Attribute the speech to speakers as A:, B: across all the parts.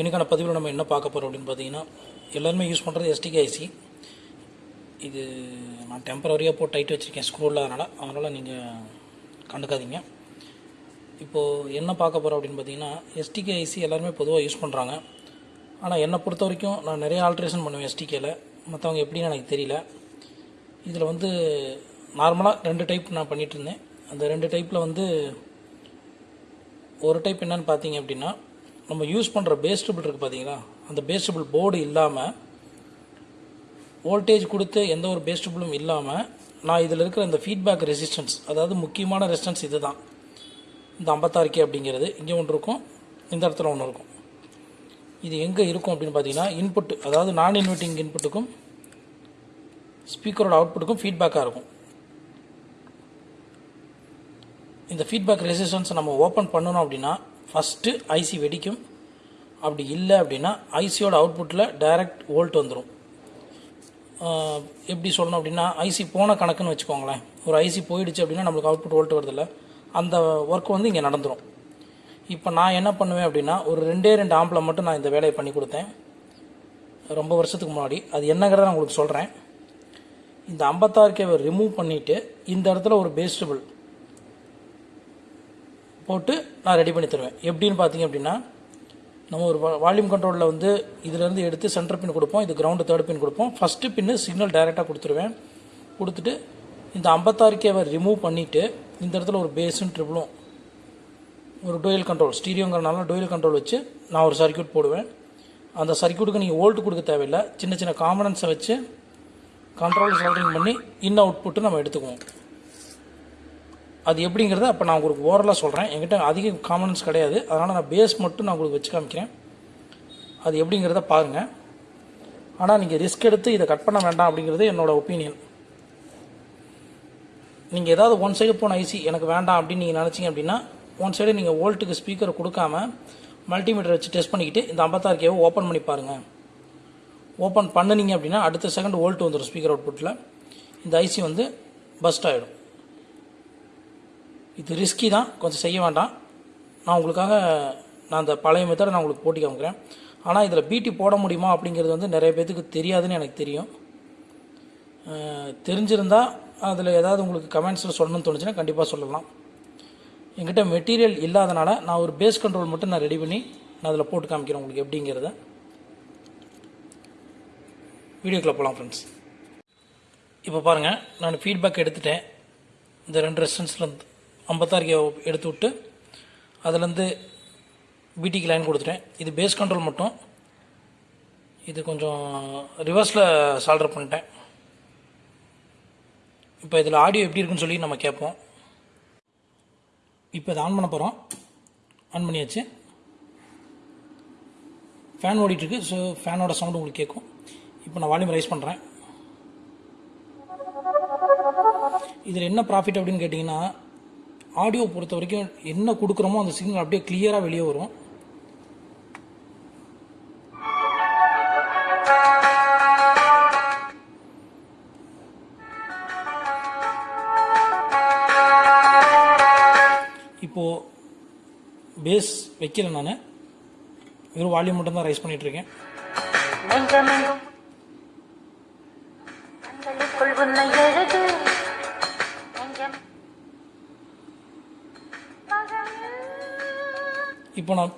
A: எனக்கான பதிவில் நம்ம என்ன பார்க்க போகிறோம் அப்படின்னு பார்த்தீங்கன்னா எல்லாருமே யூஸ் பண்ணுறது எஸ்டிகேஐசி இது நான் டெம்பரரியாக போட்டு டைட் வச்சுருக்கேன் ஸ்க்ரூ இல்லாதனால அதனால் நீங்கள் கண்டுக்காதீங்க. இப்போது என்ன பார்க்க போகிறோம் அப்படின்னு பார்த்தீங்கன்னா எஸ்டிகே ஐசி எல்லாருமே பொதுவாக யூஸ் பண்ணுறாங்க ஆனால் என்னை பொறுத்த வரைக்கும் நான் நிறைய ஆல்ட்ரேஷன் பண்ணுவேன் எஸ்டிகேல மற்றவங்க எப்படின்னு எனக்கு தெரியல. இதில் வந்து நார்மலாக ரெண்டு டைப் நான் பண்ணிகிட்டு இருந்தேன். அந்த ரெண்டு டைப்பில் வந்து ஒரு டைப் என்னன்னு பார்த்தீங்க அப்படின்னா நம்ம யூஸ் பண்ணுற பேஸ்டபிள் இருக்குது பார்த்தீங்களா அந்த பேஸ்டபிள் போர்டு இல்லாமல் வோல்டேஜ் கொடுத்து எந்த ஒரு பேஸ்டபிளும் இல்லாமல் நான் இதில் இருக்கிற இந்த ஃபீட்பேக் ரெசிஸ்டன்ஸ் அதாவது முக்கியமான ரெசிஸ்டன்ஸ் இது தான் இந்த ஐம்பத்தாறு கே அப்படிங்கிறது. இங்கே ஒன்று இருக்கும் இந்த இடத்துல ஒன்று இருக்கும். இது எங்கே இருக்கும் அப்படின்னு பார்த்தீங்கன்னா இன்புட் அதாவது நான் இன்வெர்ட்டிங் இன்புட்டுக்கும் ஸ்பீக்கரோட அவுட்புட்டுக்கும் ஃபீட்பேக்காக இருக்கும். இந்த ஃபீட்பேக் ரெசிஸ்டன்ஸை நம்ம ஓப்பன் பண்ணணும் அப்படின்னா ஃபஸ்ட்டு ஐசி வெடிக்கும். அப்படி இல்லை அப்படின்னா ஐசியோட அவுட்புட்டில் டைரக்ட் வோல்ட் வந்துடும் எப்படி சொல்லணும் அப்படின்னா ஐசி போன கணக்குன்னு வச்சுக்கோங்களேன். ஒரு ஐசி போயிடுச்சு அப்படின்னா நம்மளுக்கு அவுட்புட் வோல்ட் வருதில்ல. அந்த ஒர்க் வந்து இங்கே நடந்துடும் இப்போ நான் என்ன பண்ணுவேன் அப்படின்னா ஒரு ரெண்டே ரெண்டு ஆம்பில் மட்டும் நான் இந்த வேலையை பண்ணி கொடுத்தேன். ரொம்ப வருஷத்துக்கு முன்னாடி. அது என்னங்கிறத நான் உங்களுக்கு சொல்கிறேன் இந்த ஐம்பத்தாறு கேவை ரிமூவ் பண்ணிவிட்டு இந்த இடத்துல ஒரு பேஸ்டபிள் போட்டு நான் ரெடி பண்ணி தருவேன். எப்படின்னு பார்த்தீங்க அப்படின்னா நம்ம ஒரு வால்யூம் கண்ட்ரோலில் வந்து இதுலேருந்து எடுத்து சென்டர் பின் கொடுப்போம். இது கிரவுண்டு தேர்ட் பின் கொடுப்போம். ஃபஸ்ட்டு பின்னு சிக்னல் டைரெக்டாக கொடுத்துருவேன். கொடுத்துட்டு இந்த ஐம்பத்தாறு கேவை ரிமூவ் பண்ணிவிட்டு இந்த இடத்துல ஒரு பேஸும் ட்ரிபிளும் ஒரு டோயல் கண்ட்ரோல் ஸ்டீரியோங்கிறனால டோயல் கண்ட்ரோல் வச்சு நான் ஒரு சர்க்கியூட் போடுவேன். அந்த சர்க்கியூட்டுக்கு நீங்கள் ஓல்ட்டு கொடுக்க தேவையில்லை. சின்ன சின்ன காம்பனன்ஸை வச்சு கண்ட்ரோல் சால்ட்ரிங் பண்ணி இன் அவுட்புட்டு நம்ம எடுத்துக்குவோம். அது எப்படிங்கிறத அப்போ நான் உங்களுக்கு ஓரலாக சொல்கிறேன் என்கிட்ட அதிக காமனன்ஸ் கிடையாது. அதனால் நான் பேஸ் மட்டும் நான் உங்களுக்கு வச்சு காமிக்கிறேன். அது எப்படிங்கிறத பாருங்கள் ஆனால் நீங்கள் ரிஸ்க் எடுத்து இதை கட் பண்ண வேண்டாம் அப்படிங்கிறது என்னோடய ஒப்பீனியன் நீங்கள் ஏதாவது ஒன் சைடு போன ஐசி எனக்கு வேண்டாம் அப்படின்னு நீங்கள் நினச்சிங்க அப்படின்னா ஒன் சைடு நீங்கள் வோல்ட்டுக்கு ஸ்பீக்கரை கொடுக்காம மல்டிமீட்டர் வச்சு டெஸ்ட் பண்ணிக்கிட்டு இந்த ஐம்பத்தாறு கேவை ஓப்பன் பண்ணி பாருங்கள் ஓப்பன் பண்ணுனீங்க அப்படின்னா அடுத்த செகண்ட் ஓல்ட்டு வந்துடும் ஸ்பீக்கர் அவுட்புட்டில் இந்த ஐசி வந்து பஸ்ட் ஆகிடும் இது ரிஸ்கி தான். கொஞ்சம் செய்ய வேண்டாம். நான் உங்களுக்காக நான் அந்த பழைய மெத்தடை நான் உங்களுக்கு போட்டி காமிக்கிறேன். ஆனால் இதில் பிடி போட முடியுமா அப்படிங்கிறது வந்து நிறைய பேத்துக்கு தெரியாதுன்னு எனக்கு தெரியும். தெரிஞ்சிருந்தால் அதில் ஏதாவது உங்களுக்கு கமெண்ட்ஸில் சொல்லணும்னு தோணுச்சுன்னா கண்டிப்பாக சொல்லலாம். என்கிட்ட மெட்டீரியல் இல்லாதனால நான் ஒரு பேஸ் கண்ட்ரோல் மட்டும் நான் ரெடி பண்ணி நான் அதில் போட்டு காமிக்கிறேன் உங்களுக்கு எப்படிங்கிறத. வீடியோக்குள்ளே போகலாம் ஃப்ரெண்ட்ஸ் இப்போ பாருங்கள் நான் ஃபீட்பேக் எடுத்துட்டேன். இந்த ரெண்டு ரெஸ்டன்ஸ்லேருந்து ஐம்பத்தாறு கே எடுத்து விட்டு அதுலேருந்து பிடிக்கு லைன் கொடுத்துட்டேன். இது பேஸ் கண்ட்ரோல் மட்டும். இது கொஞ்சம் ரிவர்ஸில் சால்டர் பண்ணிட்டேன். இப்போ இதில் ஆடியோ எப்படி இருக்குன்னு சொல்லி நம்ம கேட்போம். இப்போ இதை ஆன் பண்ண போகிறோம் ஆன் பண்ணியாச்சு. ஃபேன் ஓடிட்டுருக்கு. ஸோ ஃபேனோட சவுண்டு உங்களுக்கு கேட்கும். இப்போ நான் வால்யூம் ரைஸ் பண்ணுறேன் இதில் என்ன ப்ராஃபிட் அப்படின்னு கேட்டிங்கன்னா ஆடியோ பொறுத்த வரைக்கும் என்ன கொடுக்குறோமோ அந்த சிக்னல் அப்படியே கிளியராக வெளியே வரும். இப்போது பேஸ் வைக்கல நான். வெறும் வால்யூம் மட்டும்தான் ரைஸ்
B: பண்ணிகிட்ருக்கேன்
A: இப்போ நான்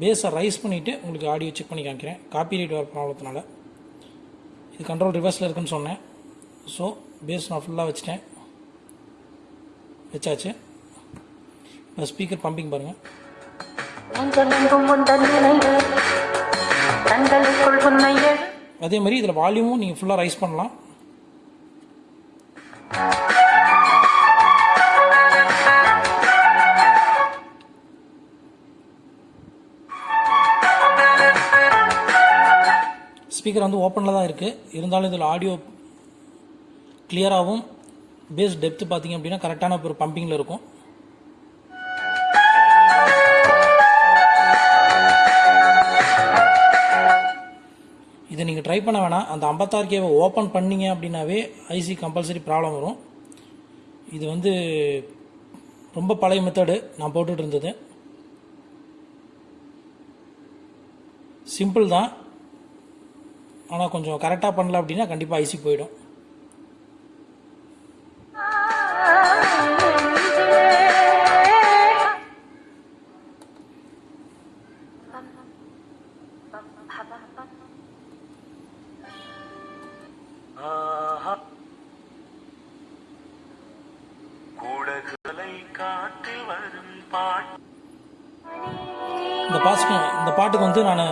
A: பேஸை ரைஸ் பண்ணிவிட்டு உங்களுக்கு ஆடியோ செக் பண்ணி காமிக்கிறேன். காப்பி ரைட் வர ப்ராப்ளத்தினால இது கண்ட்ரோல் ரிவர்ஸில் இருக்குன்னு சொன்னேன். ஸோ பேஸ் நான் ஃபுல்லாக வச்சுட்டேன். வச்சாச்சு. இப்போ ஸ்பீக்கர் பம்பிங் பாருங்கள் அதே மாதிரி இதில் வால்யூமும் நீங்கள் ஃபுல்லாக ரைஸ் பண்ணலாம். ஸ்பீக்கர் வந்து ஓப்பனில் தான் இருக்குது இருந்தாலும் இதில் ஆடியோ கிளியராகவும் பேஸ் டெப்த்து பார்த்தீங்க அப்படின்னா கரெக்டான ஒரு பம்பிங்கில் இருக்கும். இதை நீங்கள் ட்ரை பண்ண வேணாம். அந்த ஐம்பத்தாறு கேவை ஓப்பன் பண்ணீங்க அப்படின்னாவே ஐசி கம்பல்சரி ப்ராப்ளம் வரும். இது வந்து ரொம்ப பழைய மெத்தடு நான் போட்டுட்டு இருந்தது. சிம்பிள் தான். ஆனால் கொஞ்சம் கரெக்டாக பண்ணல அப்படின்னா கண்டிப்பாக ஐசி போயிடும்.
C: கூடகளை காட்டில் வரும் பாட்டு.
A: இந்த பாட்டுக்கு இந்த பாட்டுக்கு வந்து நான்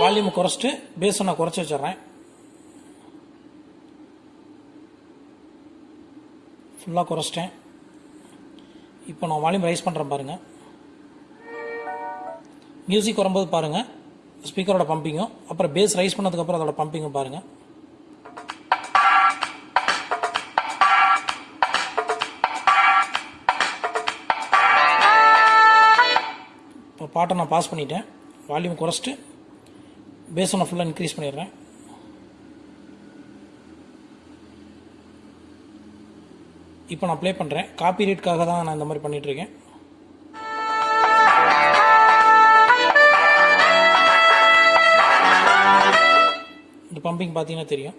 A: வால்யூமை குறைச்சிட்டு பேஸை நான் குறைச்சி வச்சிடுறேன். ஃபுல்லாக குறைச்சிட்டேன். இப்போ நான் வால்யூம் ரைஸ் பண்ணுறேன் பாருங்கள் மியூசிக் வரும்போது பாருங்கள் ஸ்பீக்கரோட பம்பிங்கும் அப்புறம் பேஸ் ரைஸ் பண்ணதுக்கப்புறம் அதோட பம்பிங்கும் பாருங்கள் இப்போ பாட்டை நான் பாஸ் பண்ணிட்டேன். வால்யூம் குறைச்சிட்டு பேஸ் ஒன்று ஃபுல்லாக இன்க்ரீஸ் பண்ணிடுறேன். இப்போ நான் ப்ளே பண்ணுறேன் காப்பி ரேட்காக தான் நான் இந்த மாதிரி பண்ணிகிட்ருக்கேன் இந்த பம்பிங் பார்த்தீங்கன்னா தெரியும்.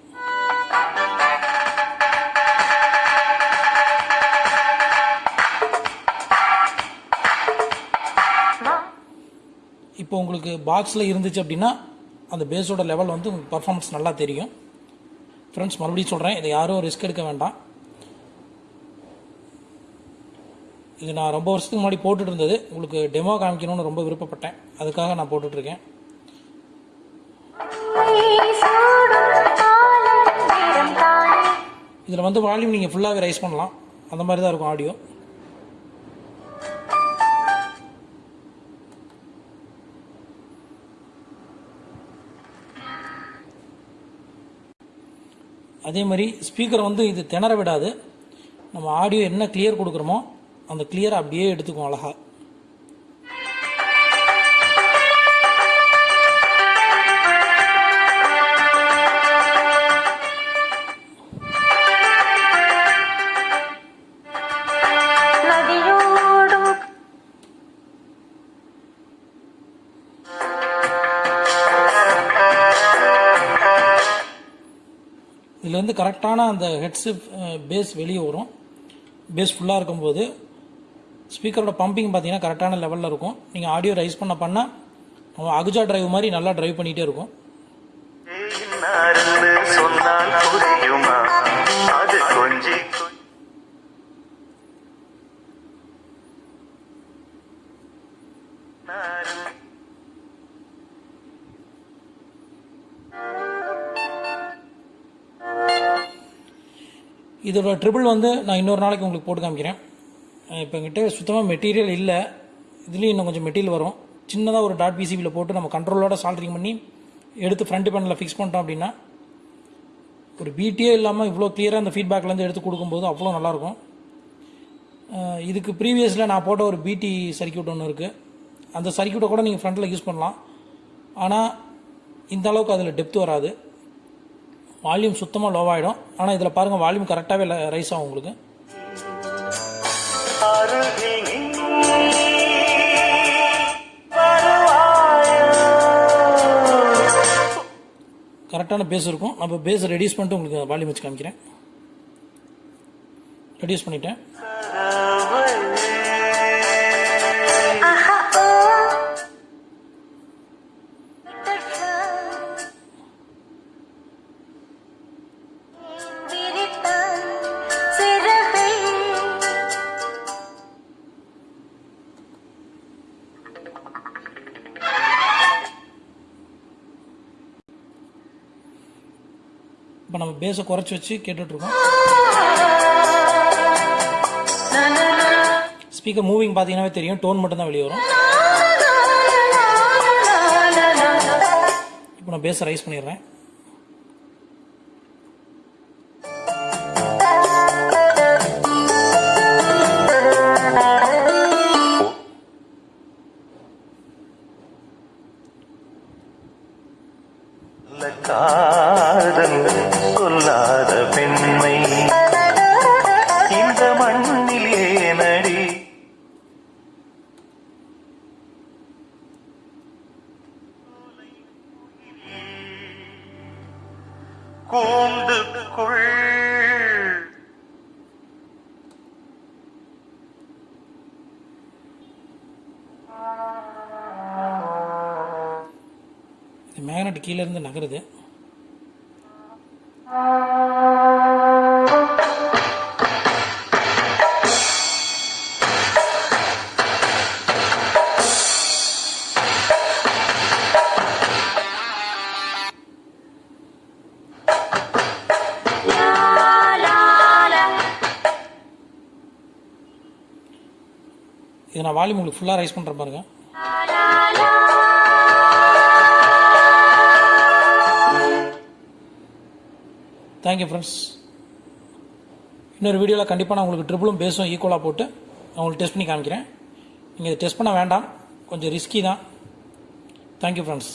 A: இப்போ உங்களுக்கு பாக்ஸில் இருந்துச்சு அப்படின்னா அந்த பேஸோட லெவல் வந்து உங்களுக்கு பர்ஃபார்மன்ஸ் நல்லா தெரியும். ஃப்ரெண்ட்ஸ் மறுபடியும் சொல்கிறேன் இதை யாரும் ரிஸ்க் எடுக்க வேண்டாம். இது நான் ரொம்ப வருஷத்துக்கு முன்னாடி போட்டுட்டு இருந்தது. உங்களுக்கு டெமோ காமிக்கணும்னு ரொம்ப விருப்பப்பட்டேன். அதுக்காக நான் போட்டுட்ருக்கேன் இதில் வந்து வால்யூம் நீங்கள் ஃபுல்லாகவே ரைஸ் பண்ணலாம். அந்த மாதிரி தான் இருக்கும் ஆடியோ அதே மாதிரி ஸ்பீக்கர் வந்து இது திணற விடாது. நம்ம ஆடியோ என்ன கிளியர் கொடுக்குறோமோ அந்த கிளியரை அப்படியே எடுத்துக்கும் அழகாக இதுலேருந்து கரெக்டான அந்த ஹெட்ஸு பேஸ் வெளியே வரும். பேஸ் ஃபுல்லாக இருக்கும்போது ஸ்பீக்கரோட பம்பிங் பார்த்தீங்கன்னா கரெக்டான லெவலில் இருக்கும். நீங்கள் ஆடியோ ரைஸ் பண்ண பண்ணால் அவன் அகுஜா டிரைவ் மாதிரி நல்லா டிரைவ் பண்ணிகிட்டே இருக்கும்.
C: சொன்னால்
A: இதோட ட்ரிபிள் வந்து நான் இன்னொரு நாளைக்கு உங்களுக்கு போட்டு காமிக்கிறேன். இப்போ என்கிட்ட சுத்தமாக மெட்டீரியல் இல்லை. இதுலேயும் இன்னும் கொஞ்சம் மெட்டீரியல் வரும். சின்னதாக ஒரு டாட் பிசிபியில் போட்டு நம்ம கண்ட்ரோலோட சால்ட்ரிங் பண்ணி எடுத்து ஃப்ரண்ட் பேனலில் ஃபிக்ஸ் பண்ணிட்டோம் அப்படின்னா ஒரு பீட்டியே இல்லாமல் இவ்வளோ கிளியராக அந்த ஃபீட்பேக்லேருந்து எடுத்து கொடுக்கும்போது அவ்வளோ நல்லாயிருக்கும் இதுக்கு ப்ரீவியஸில் நான் போட்ட ஒரு பிடி சர்க்கியூட் ஒன்று இருக்குது அந்த சர்க்கியூட்டை கூட நீங்கள் ஃப்ரண்ட்டில் யூஸ் பண்ணலாம். ஆனால் இந்த அளவுக்கு அதில் டெப்த் வராது. வால்யூம் சுத்தமாக லோவாகிடும் ஆனால் இதில் பாருங்கள் வால்யூம் கரெக்டாகவே ரைஸ் ஆகும் உங்களுக்கு. கரெக்டான பேஸ் இருக்கும். நம்ம பேஸ் ரெடியூஸ் பண்ணிட்டு உங்களுக்கு வால்யூம் வச்சு காமிக்கிறேன். ரெடியூஸ் பண்ணிட்டேன். இப்போ நம்ம பேஸை குறைச்சி வச்சு கேட்டுட்ருக்கோம். ஸ்பீக்கர் மூவிங் பார்த்தீங்கன்னாவே தெரியும். டோன் மட்டும்தான் வெளியே வரும். இப்போ நான் பேஸை ரைஸ் பண்ணிடுறேன்.
C: கூந்துக்குள்.
A: இந்த மேக்னெட் கீழே இருந்து நகருது. இதை நான் வால்யூம் உங்களுக்கு ஃபுல்லாக ரைஸ் பண்ணுற பாருங்க. தேங்க்யூ ஃப்ரெண்ட்ஸ் இன்னொரு வீடியோவில் கண்டிப்பாக நான் உங்களுக்கு ட்ரிபிளும் பேஸும் ஈக்குவலாக போட்டு நான் உங்களுக்கு டெஸ்ட் பண்ணி காமிக்கிறேன். நீங்கள் இதை டெஸ்ட் பண்ண வேண்டாம். கொஞ்சம் ரிஸ்கி தான். Thank you friends